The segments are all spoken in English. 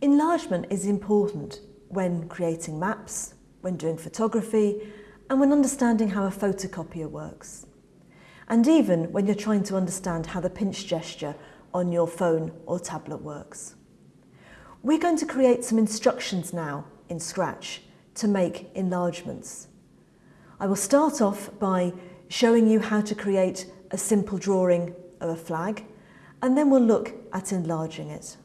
Enlargement is important when creating maps, when doing photography, and when understanding how a photocopier works. And even when you're trying to understand how the pinch gesture on your phone or tablet works. We're going to create some instructions now in Scratch to make enlargements. I will start off by showing you how to create a simple drawing of a flag and then we'll look at enlarging it.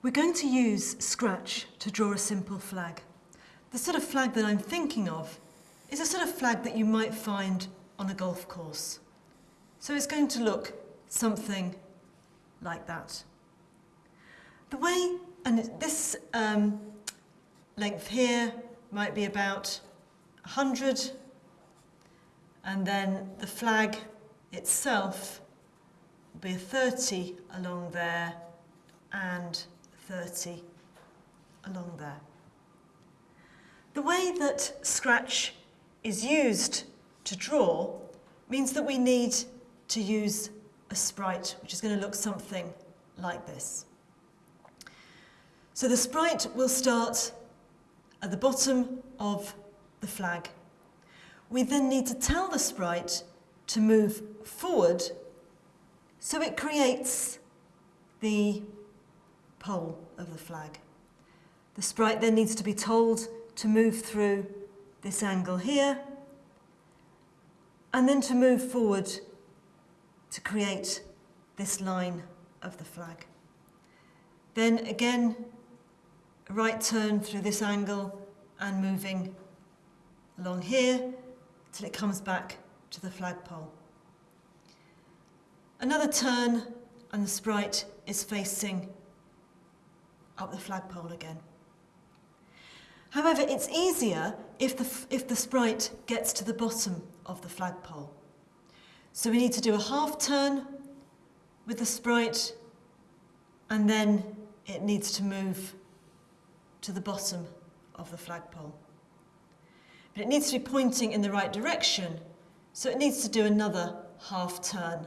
We're going to use Scratch to draw a simple flag. The sort of flag that I'm thinking of is a sort of flag that you might find on a golf course. So it's going to look something like that. The way, and this um, length here might be about 100 and then the flag itself will be a 30 along there and 30 along there. The way that Scratch is used to draw means that we need to use a sprite which is going to look something like this. So the sprite will start at the bottom of the flag. We then need to tell the sprite to move forward so it creates the pole of the flag. The sprite then needs to be told to move through this angle here and then to move forward to create this line of the flag. Then again, right turn through this angle and moving along here till it comes back to the flagpole. Another turn and the sprite is facing up the flagpole again. However, it's easier if the, if the sprite gets to the bottom of the flagpole. So we need to do a half turn with the sprite and then it needs to move to the bottom of the flagpole. But it needs to be pointing in the right direction, so it needs to do another half turn.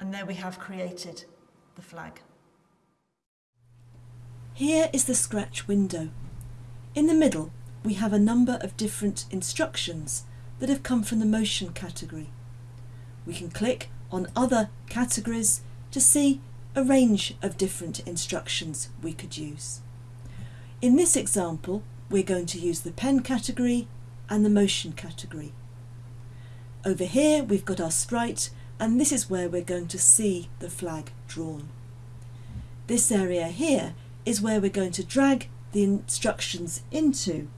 And there we have created the flag. Here is the Scratch window. In the middle, we have a number of different instructions that have come from the motion category. We can click on other categories to see a range of different instructions we could use. In this example, we're going to use the pen category and the motion category. Over here, we've got our sprite, and this is where we're going to see the flag drawn. This area here is where we're going to drag the instructions into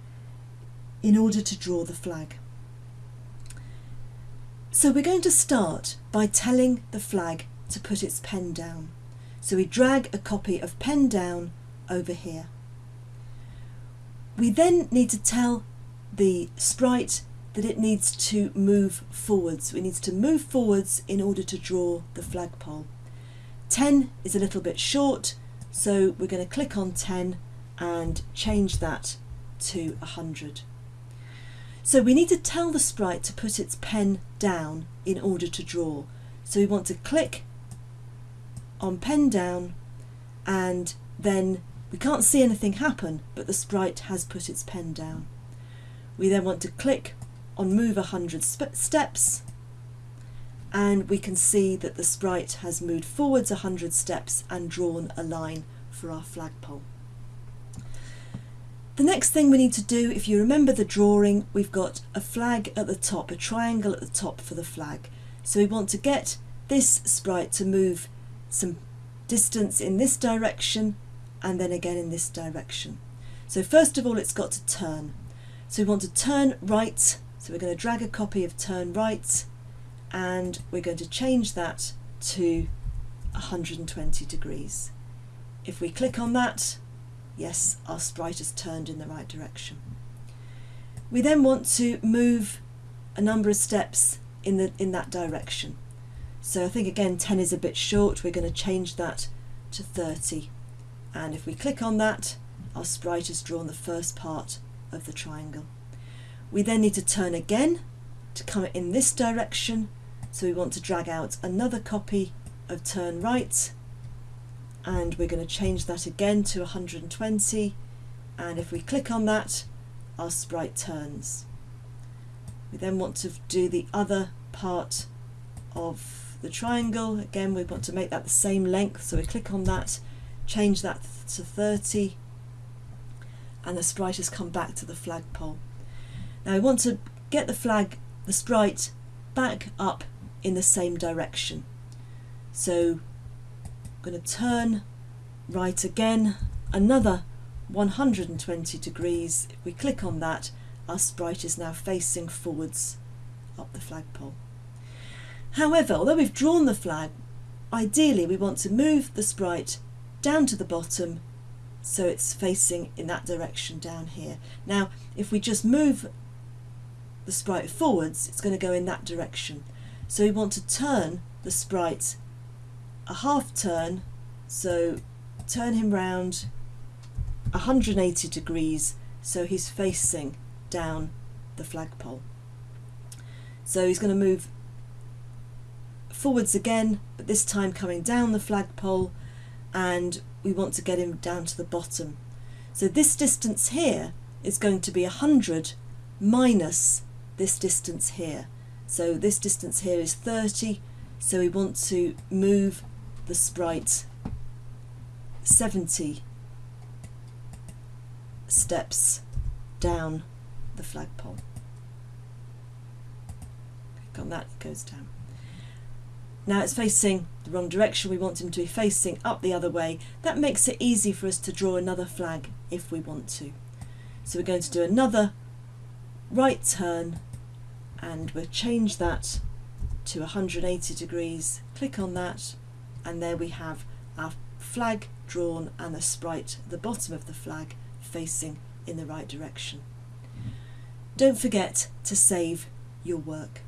in order to draw the flag. So we're going to start by telling the flag to put its pen down. So we drag a copy of pen down over here. We then need to tell the sprite that it needs to move forwards. It needs to move forwards in order to draw the flagpole. 10 is a little bit short, so we're going to click on 10 and change that to 100. So we need to tell the sprite to put its pen down in order to draw. So we want to click on pen down and then we can't see anything happen but the sprite has put its pen down. We then want to click on move 100 steps and we can see that the sprite has moved forwards 100 steps and drawn a line for our flagpole. The next thing we need to do, if you remember the drawing, we've got a flag at the top, a triangle at the top for the flag. So we want to get this sprite to move some distance in this direction and then again in this direction. So first of all it's got to turn. So we want to turn right, so we're going to drag a copy of turn right and we're going to change that to 120 degrees. If we click on that, yes, our sprite has turned in the right direction. We then want to move a number of steps in, the, in that direction. So I think again 10 is a bit short, we're going to change that to 30. And if we click on that, our sprite has drawn the first part of the triangle. We then need to turn again to come in this direction. So we want to drag out another copy of turn right and we're going to change that again to 120 and if we click on that our sprite turns. We then want to do the other part of the triangle. Again, we want to make that the same length, so we click on that, change that to 30, and the sprite has come back to the flagpole. Now we want to get the flag, the sprite, back up in the same direction. So I'm going to turn right again, another 120 degrees. If we click on that, our sprite is now facing forwards up the flagpole. However, although we've drawn the flag, ideally we want to move the sprite down to the bottom so it's facing in that direction down here. Now, if we just move the sprite forwards, it's going to go in that direction. So we want to turn the sprite a half turn, so turn him round 180 degrees so he's facing down the flagpole. So he's going to move forwards again, but this time coming down the flagpole and we want to get him down to the bottom. So this distance here is going to be 100 minus this distance here. So this distance here is 30, so we want to move the sprite 70 steps down the flagpole. Click on that, it goes down. Now it's facing the wrong direction, we want him to be facing up the other way. That makes it easy for us to draw another flag if we want to. So we're going to do another right turn and we'll change that to 180 degrees. Click on that and there we have our flag drawn and the sprite the bottom of the flag facing in the right direction. Don't forget to save your work.